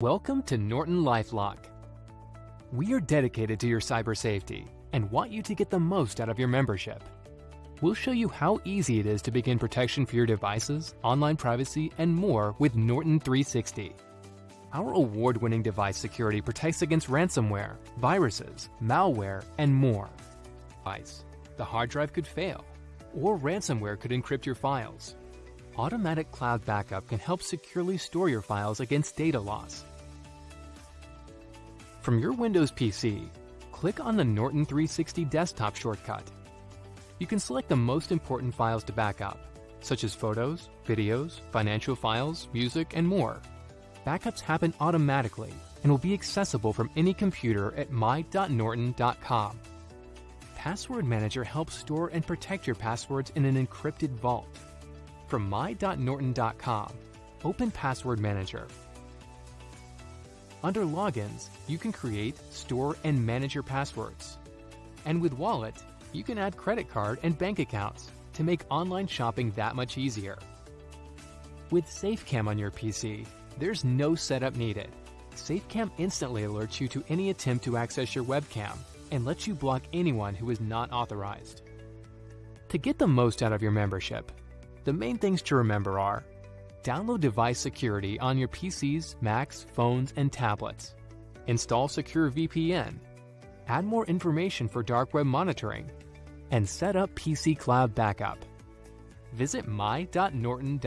Welcome to Norton LifeLock. We are dedicated to your cyber safety and want you to get the most out of your membership. We'll show you how easy it is to begin protection for your devices, online privacy, and more with Norton 360. Our award-winning device security protects against ransomware, viruses, malware, and more. The hard drive could fail, or ransomware could encrypt your files. Automatic Cloud Backup can help securely store your files against data loss. From your Windows PC, click on the Norton 360 desktop shortcut. You can select the most important files to backup, such as photos, videos, financial files, music, and more. Backups happen automatically and will be accessible from any computer at my.norton.com. Password Manager helps store and protect your passwords in an encrypted vault. From my.norton.com, open Password Manager. Under Logins, you can create, store, and manage your passwords. And with Wallet, you can add credit card and bank accounts to make online shopping that much easier. With SafeCam on your PC, there's no setup needed. SafeCam instantly alerts you to any attempt to access your webcam and lets you block anyone who is not authorized. To get the most out of your membership, the main things to remember are download device security on your PCs, Macs, phones, and tablets. Install Secure VPN. Add more information for dark web monitoring. And set up PC Cloud Backup. Visit my.norton.com